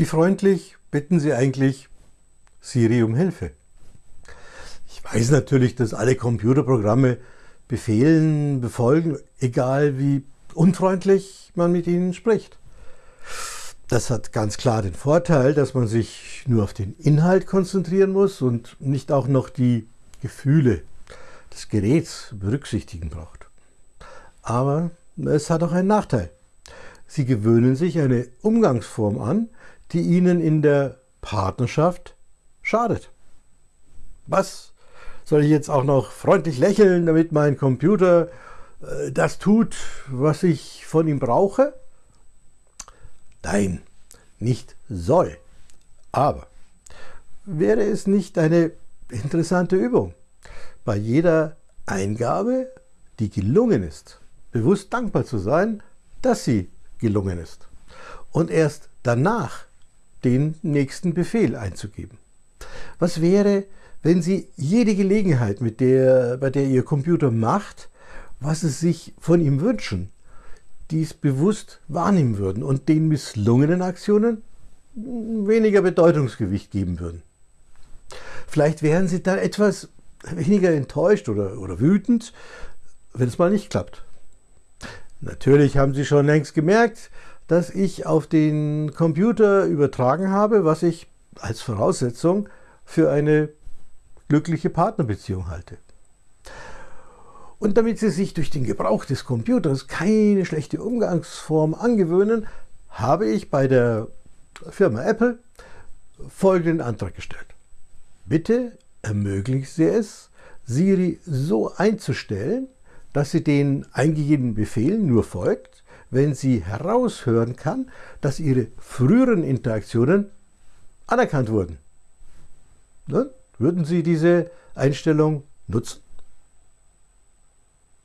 Wie freundlich bitten Sie eigentlich Siri um Hilfe? Ich weiß natürlich, dass alle Computerprogramme Befehlen befolgen, egal wie unfreundlich man mit ihnen spricht. Das hat ganz klar den Vorteil, dass man sich nur auf den Inhalt konzentrieren muss und nicht auch noch die Gefühle des Geräts berücksichtigen braucht. Aber es hat auch einen Nachteil. Sie gewöhnen sich eine Umgangsform an, die ihnen in der Partnerschaft schadet. Was? Soll ich jetzt auch noch freundlich lächeln, damit mein Computer äh, das tut, was ich von ihm brauche? Nein, nicht soll. Aber wäre es nicht eine interessante Übung, bei jeder Eingabe, die gelungen ist, bewusst dankbar zu sein, dass sie gelungen ist. Und erst danach den nächsten Befehl einzugeben. Was wäre, wenn Sie jede Gelegenheit, mit der, bei der Ihr Computer macht, was Sie sich von ihm wünschen, dies bewusst wahrnehmen würden und den misslungenen Aktionen weniger Bedeutungsgewicht geben würden. Vielleicht wären Sie dann etwas weniger enttäuscht oder, oder wütend, wenn es mal nicht klappt. Natürlich haben Sie schon längst gemerkt, dass ich auf den Computer übertragen habe, was ich als Voraussetzung für eine glückliche Partnerbeziehung halte. Und damit Sie sich durch den Gebrauch des Computers keine schlechte Umgangsform angewöhnen, habe ich bei der Firma Apple folgenden Antrag gestellt. Bitte ermöglichen Sie es, Siri so einzustellen, dass sie den eingegebenen Befehlen nur folgt, wenn sie heraushören kann, dass ihre früheren Interaktionen anerkannt wurden. Ne? Würden Sie diese Einstellung nutzen?